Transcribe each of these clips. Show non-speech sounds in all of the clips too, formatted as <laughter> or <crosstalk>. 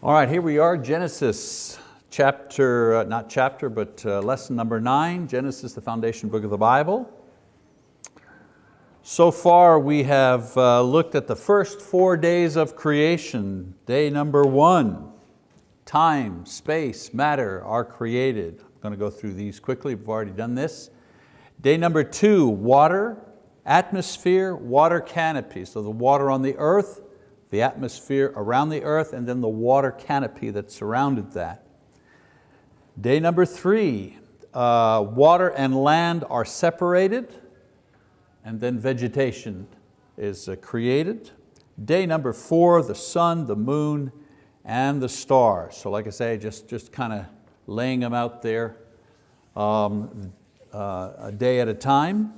All right, here we are, Genesis chapter, uh, not chapter, but uh, lesson number nine, Genesis, the foundation book of the Bible. So far we have uh, looked at the first four days of creation. Day number one, time, space, matter are created. I'm going to go through these quickly, we've already done this. Day number two, water, atmosphere, water canopy. So the water on the earth, the atmosphere around the earth, and then the water canopy that surrounded that. Day number three, uh, water and land are separated, and then vegetation is uh, created. Day number four, the sun, the moon, and the stars. So like I say, just, just kind of laying them out there um, uh, a day at a time.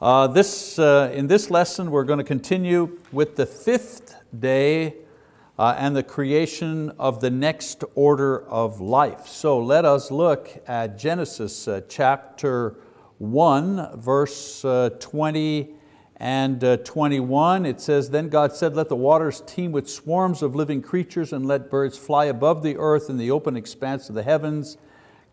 Uh, this, uh, in this lesson, we're going to continue with the fifth day uh, and the creation of the next order of life. So let us look at Genesis uh, chapter 1, verse uh, 20 and uh, 21. It says, Then God said, let the waters teem with swarms of living creatures and let birds fly above the earth in the open expanse of the heavens.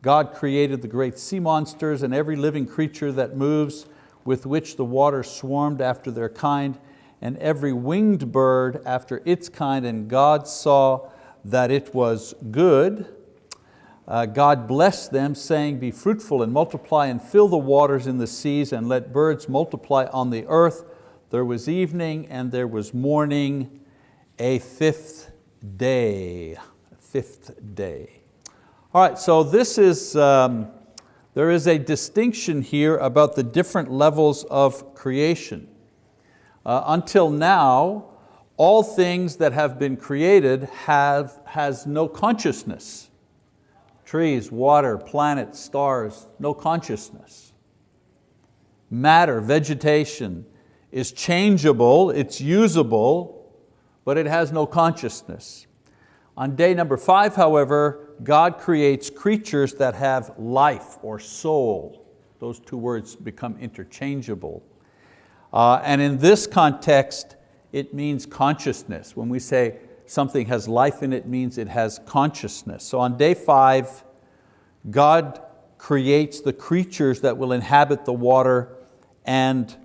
God created the great sea monsters and every living creature that moves with which the water swarmed after their kind and every winged bird after its kind, and God saw that it was good. Uh, God blessed them, saying, Be fruitful and multiply and fill the waters in the seas and let birds multiply on the earth. There was evening and there was morning, a fifth day. Fifth day. All right, so this is, um, there is a distinction here about the different levels of creation. Uh, until now, all things that have been created have, has no consciousness. Trees, water, planets, stars, no consciousness. Matter, vegetation is changeable, it's usable, but it has no consciousness. On day number five, however, God creates creatures that have life or soul. Those two words become interchangeable. Uh, and in this context, it means consciousness. When we say something has life in it, means it has consciousness. So on day five, God creates the creatures that will inhabit the water and,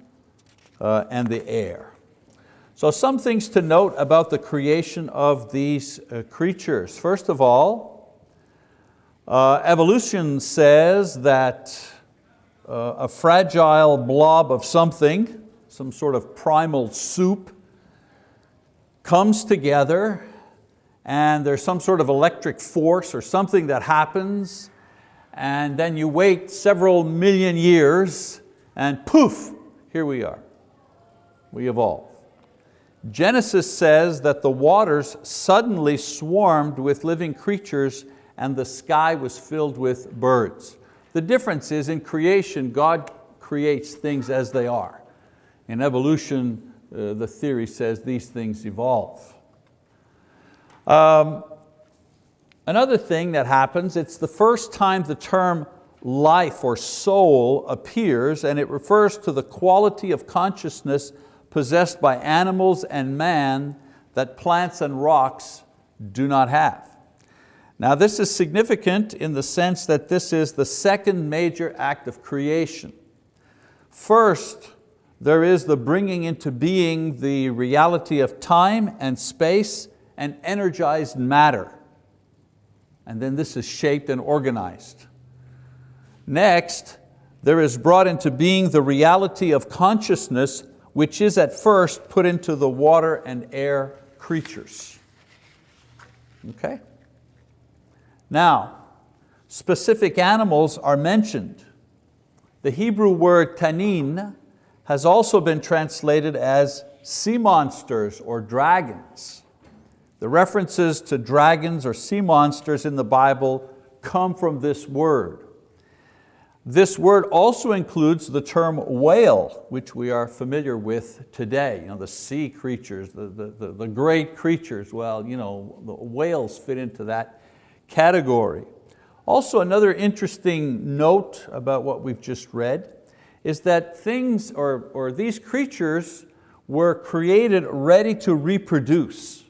uh, and the air. So some things to note about the creation of these uh, creatures. First of all, uh, evolution says that uh, a fragile blob of something some sort of primal soup, comes together and there's some sort of electric force or something that happens and then you wait several million years and poof, here we are, we evolve. Genesis says that the waters suddenly swarmed with living creatures and the sky was filled with birds. The difference is in creation, God creates things as they are. In evolution, uh, the theory says these things evolve. Um, another thing that happens, it's the first time the term life or soul appears and it refers to the quality of consciousness possessed by animals and man that plants and rocks do not have. Now this is significant in the sense that this is the second major act of creation. First, there is the bringing into being the reality of time and space and energized matter. And then this is shaped and organized. Next, there is brought into being the reality of consciousness which is at first put into the water and air creatures. Okay? Now, specific animals are mentioned. The Hebrew word tanin has also been translated as sea monsters or dragons. The references to dragons or sea monsters in the Bible come from this word. This word also includes the term whale, which we are familiar with today. You know, the sea creatures, the, the, the, the great creatures, well, you know, the whales fit into that category. Also another interesting note about what we've just read is that things or, or these creatures were created ready to reproduce.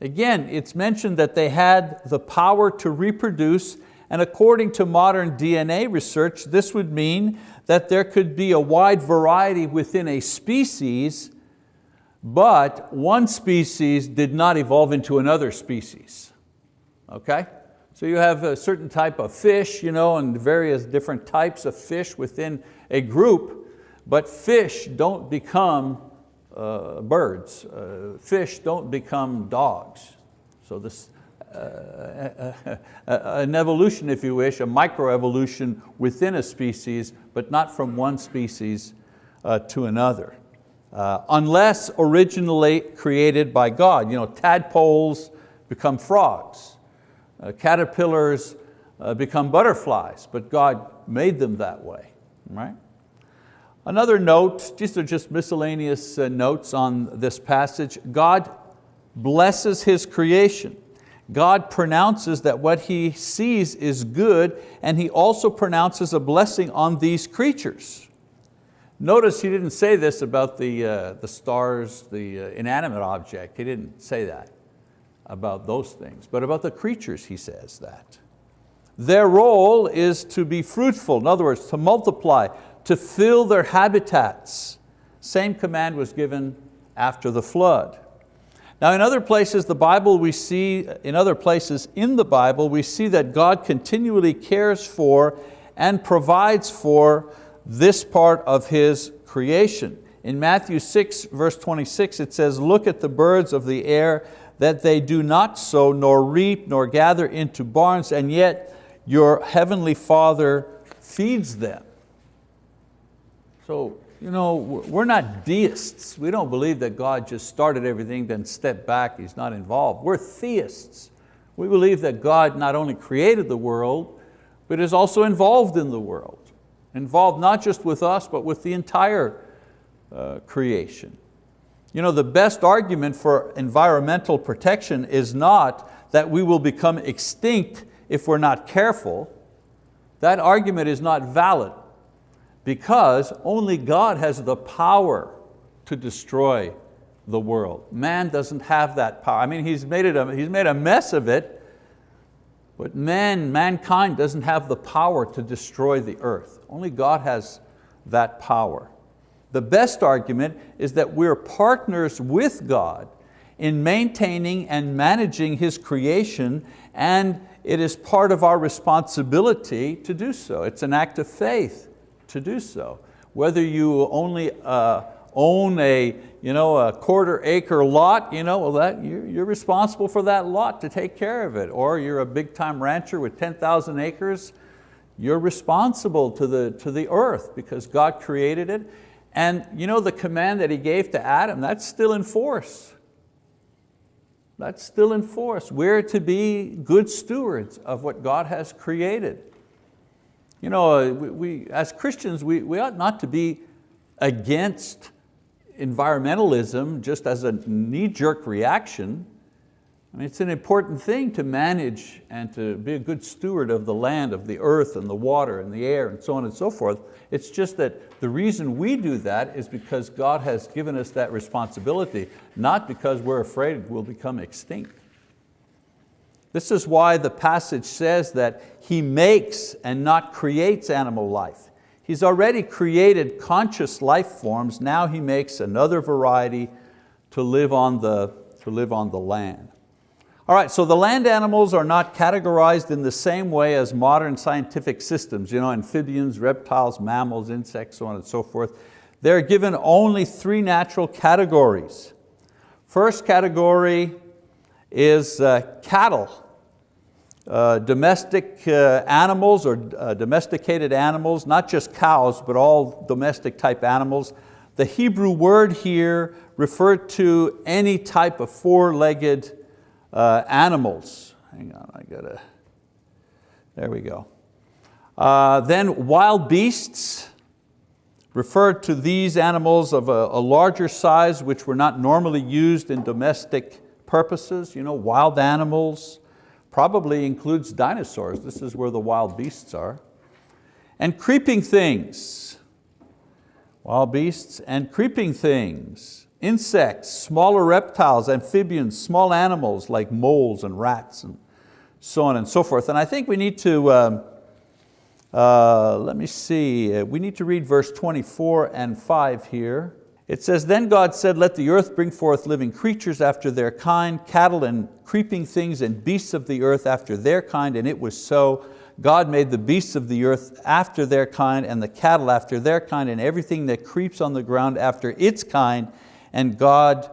Again, it's mentioned that they had the power to reproduce and according to modern DNA research, this would mean that there could be a wide variety within a species, but one species did not evolve into another species, okay? So you have a certain type of fish, you know, and various different types of fish within a group, but fish don't become uh, birds. Uh, fish don't become dogs. So this, uh, <laughs> an evolution, if you wish, a microevolution within a species, but not from one species uh, to another. Uh, unless originally created by God. You know, tadpoles become frogs. Uh, caterpillars uh, become butterflies, but God made them that way, right? Another note, these are just miscellaneous uh, notes on this passage. God blesses His creation. God pronounces that what He sees is good and He also pronounces a blessing on these creatures. Notice He didn't say this about the, uh, the stars, the uh, inanimate object. He didn't say that about those things, but about the creatures He says that. Their role is to be fruitful, in other words, to multiply, to fill their habitats. Same command was given after the flood. Now in other places, the Bible we see, in other places in the Bible, we see that God continually cares for and provides for this part of His creation. In Matthew 6, verse 26, it says, look at the birds of the air, that they do not sow, nor reap, nor gather into barns, and yet your heavenly Father feeds them. So you know, we're not deists. We don't believe that God just started everything, then stepped back, He's not involved. We're theists. We believe that God not only created the world, but is also involved in the world. Involved not just with us, but with the entire uh, creation. You know, the best argument for environmental protection is not that we will become extinct if we're not careful. That argument is not valid because only God has the power to destroy the world. Man doesn't have that power. I mean, he's made, it a, he's made a mess of it, but man, mankind doesn't have the power to destroy the earth. Only God has that power. The best argument is that we're partners with God in maintaining and managing His creation and it is part of our responsibility to do so. It's an act of faith to do so. Whether you only uh, own a, you know, a quarter acre lot, you know, well that, you're, you're responsible for that lot to take care of it. Or you're a big time rancher with 10,000 acres, you're responsible to the, to the earth because God created it. And you know the command that He gave to Adam, that's still in force. That's still in force. We're to be good stewards of what God has created. You know, uh, we, we, as Christians, we, we ought not to be against environmentalism just as a knee-jerk reaction. I mean, it's an important thing to manage and to be a good steward of the land, of the earth and the water and the air and so on and so forth. It's just that the reason we do that is because God has given us that responsibility, not because we're afraid we'll become extinct. This is why the passage says that He makes and not creates animal life. He's already created conscious life forms, now He makes another variety to live on the, to live on the land. All right, so the land animals are not categorized in the same way as modern scientific systems, you know, amphibians, reptiles, mammals, insects, so on and so forth. They're given only three natural categories. First category, is uh, cattle. Uh, domestic uh, animals or uh, domesticated animals, not just cows, but all domestic type animals. The Hebrew word here referred to any type of four-legged uh, animals. Hang on, I gotta, there we go. Uh, then wild beasts, referred to these animals of a, a larger size which were not normally used in domestic purposes, you know, wild animals, probably includes dinosaurs. This is where the wild beasts are. And creeping things, wild beasts and creeping things. Insects, smaller reptiles, amphibians, small animals like moles and rats and so on and so forth. And I think we need to, um, uh, let me see, uh, we need to read verse 24 and five here. It says, then God said, let the earth bring forth living creatures after their kind, cattle and creeping things and beasts of the earth after their kind, and it was so. God made the beasts of the earth after their kind and the cattle after their kind and everything that creeps on the ground after its kind, and God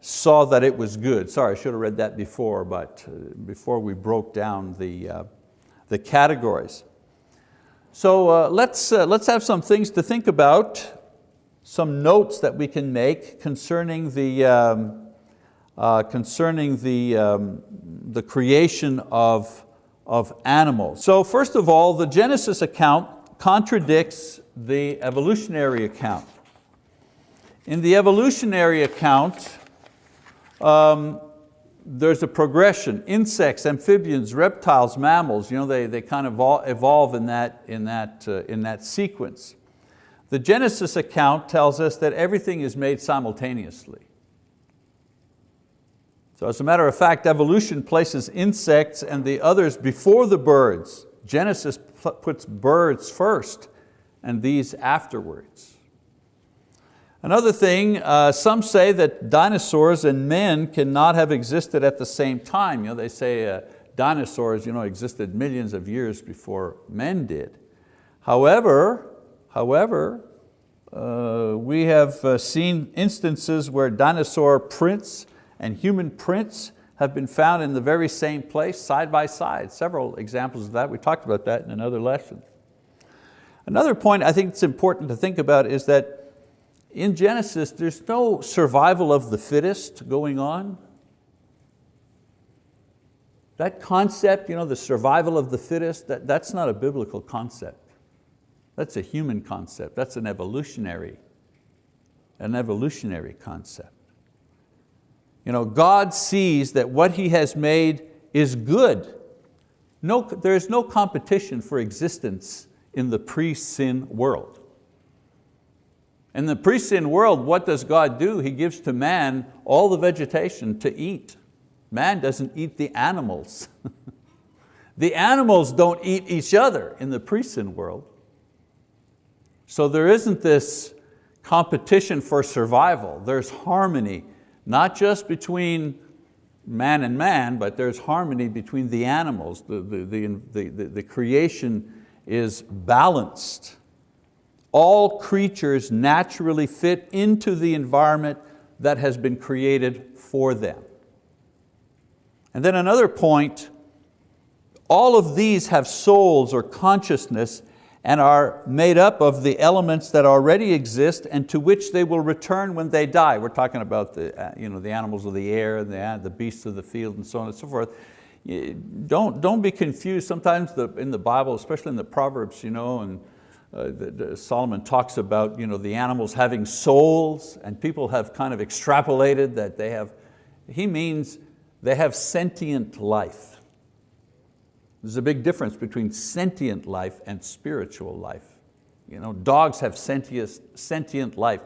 saw that it was good. Sorry, I should have read that before, but uh, before we broke down the, uh, the categories. So uh, let's, uh, let's have some things to think about some notes that we can make concerning the, um, uh, concerning the, um, the creation of, of animals. So first of all, the Genesis account contradicts the evolutionary account. In the evolutionary account, um, there's a progression. Insects, amphibians, reptiles, mammals, you know, they, they kind of evolve in that, in, that, uh, in that sequence. The Genesis account tells us that everything is made simultaneously. So as a matter of fact, evolution places insects and the others before the birds. Genesis puts birds first and these afterwards. Another thing, uh, some say that dinosaurs and men cannot have existed at the same time. You know, they say uh, dinosaurs you know, existed millions of years before men did. However, However, uh, we have uh, seen instances where dinosaur prints and human prints have been found in the very same place, side by side. Several examples of that, we talked about that in another lesson. Another point I think it's important to think about is that in Genesis, there's no survival of the fittest going on. That concept, you know, the survival of the fittest, that, that's not a biblical concept. That's a human concept, that's an evolutionary, an evolutionary concept. You know, God sees that what He has made is good. No, there is no competition for existence in the pre-sin world. In the pre-sin world, what does God do? He gives to man all the vegetation to eat. Man doesn't eat the animals. <laughs> the animals don't eat each other in the pre-sin world. So there isn't this competition for survival. There's harmony, not just between man and man, but there's harmony between the animals. The, the, the, the, the creation is balanced. All creatures naturally fit into the environment that has been created for them. And then another point, all of these have souls or consciousness and are made up of the elements that already exist and to which they will return when they die. We're talking about the, uh, you know, the animals of the air, the, uh, the beasts of the field and so on and so forth. Don't, don't be confused. Sometimes the, in the Bible, especially in the Proverbs, you know, and uh, the, the Solomon talks about you know, the animals having souls and people have kind of extrapolated that they have, he means they have sentient life. There's a big difference between sentient life and spiritual life. You know, dogs have sentient, sentient life.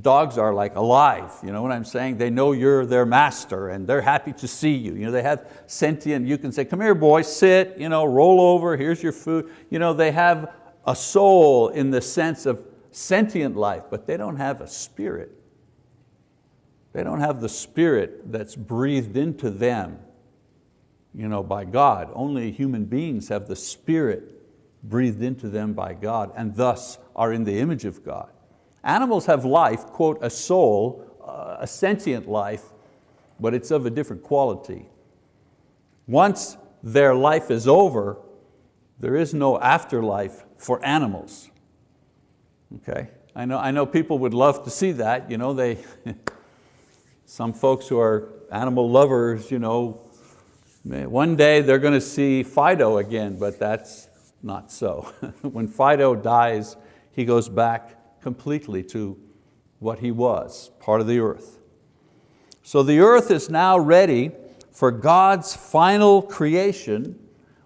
Dogs are like alive, you know what I'm saying? They know you're their master and they're happy to see you. you know, they have sentient, you can say, come here boy, sit, you know, roll over, here's your food. You know, they have a soul in the sense of sentient life, but they don't have a spirit. They don't have the spirit that's breathed into them you know, by God. Only human beings have the spirit breathed into them by God and thus are in the image of God. Animals have life, quote, a soul, uh, a sentient life, but it's of a different quality. Once their life is over, there is no afterlife for animals. Okay, I know, I know people would love to see that. You know, they, <laughs> some folks who are animal lovers, you know, one day they're going to see Fido again, but that's not so. <laughs> when Fido dies, he goes back completely to what he was, part of the earth. So the earth is now ready for God's final creation,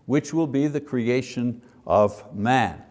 which will be the creation of man.